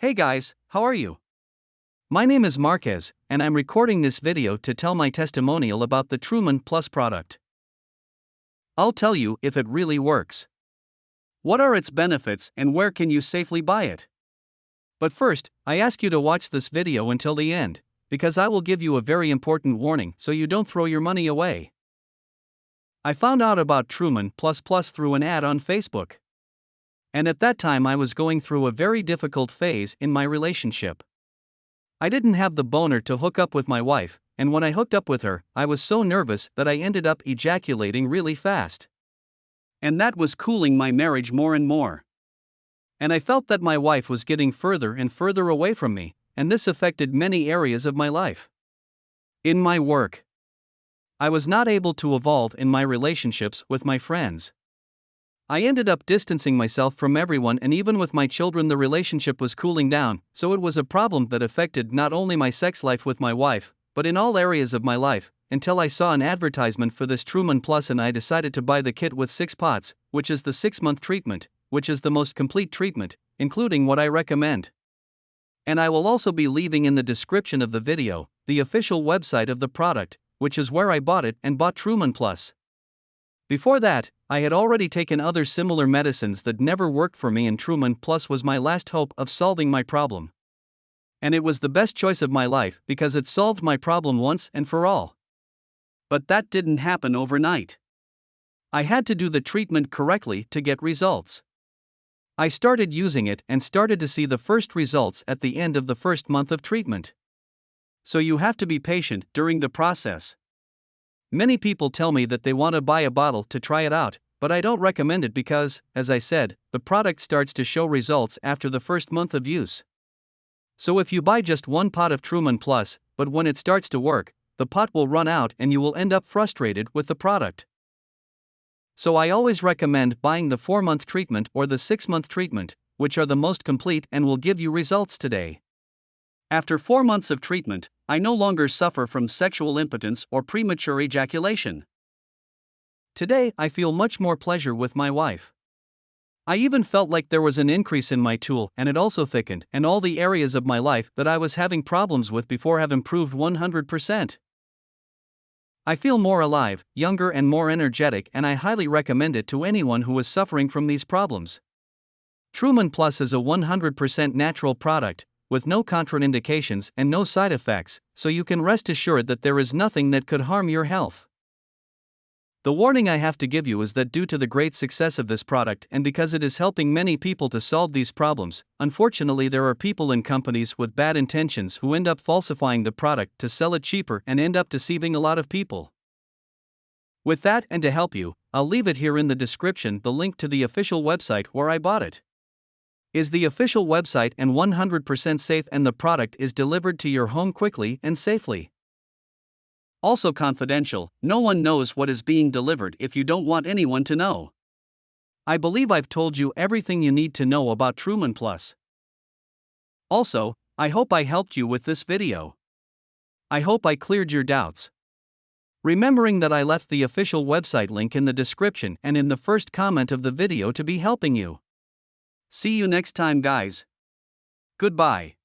Hey guys, how are you? My name is Marquez, and I'm recording this video to tell my testimonial about the Truman Plus product. I'll tell you if it really works. What are its benefits and where can you safely buy it? But first, I ask you to watch this video until the end, because I will give you a very important warning so you don't throw your money away. I found out about Truman Plus Plus through an ad on Facebook. And at that time, I was going through a very difficult phase in my relationship. I didn't have the boner to hook up with my wife, and when I hooked up with her, I was so nervous that I ended up ejaculating really fast. And that was cooling my marriage more and more. And I felt that my wife was getting further and further away from me, and this affected many areas of my life. In my work, I was not able to evolve in my relationships with my friends. I ended up distancing myself from everyone, and even with my children, the relationship was cooling down, so it was a problem that affected not only my sex life with my wife, but in all areas of my life, until I saw an advertisement for this Truman Plus and I decided to buy the kit with six pots, which is the six month treatment, which is the most complete treatment, including what I recommend. And I will also be leaving in the description of the video the official website of the product, which is where I bought it and bought Truman Plus. Before that, I had already taken other similar medicines that never worked for me, and Truman Plus was my last hope of solving my problem. And it was the best choice of my life because it solved my problem once and for all. But that didn't happen overnight. I had to do the treatment correctly to get results. I started using it and started to see the first results at the end of the first month of treatment so you have to be patient during the process. Many people tell me that they want to buy a bottle to try it out, but I don't recommend it because, as I said, the product starts to show results after the first month of use. So if you buy just one pot of Truman Plus, but when it starts to work, the pot will run out and you will end up frustrated with the product. So I always recommend buying the 4 month treatment or the 6 month treatment, which are the most complete and will give you results today. After four months of treatment, I no longer suffer from sexual impotence or premature ejaculation. Today, I feel much more pleasure with my wife. I even felt like there was an increase in my tool, and it also thickened, and all the areas of my life that I was having problems with before have improved 100%. I feel more alive, younger, and more energetic, and I highly recommend it to anyone who is suffering from these problems. Truman Plus is a 100% natural product, with no contraindications and no side effects, so you can rest assured that there is nothing that could harm your health. The warning I have to give you is that due to the great success of this product and because it is helping many people to solve these problems, unfortunately, there are people and companies with bad intentions who end up falsifying the product to sell it cheaper and end up deceiving a lot of people. With that, and to help you, I'll leave it here in the description the link to the official website where I bought it is the official website and 100% safe and the product is delivered to your home quickly and safely. Also confidential, no one knows what is being delivered if you don't want anyone to know. I believe I've told you everything you need to know about Truman Plus. Also, I hope I helped you with this video. I hope I cleared your doubts. Remembering that I left the official website link in the description and in the first comment of the video to be helping you. See you next time, guys. Goodbye.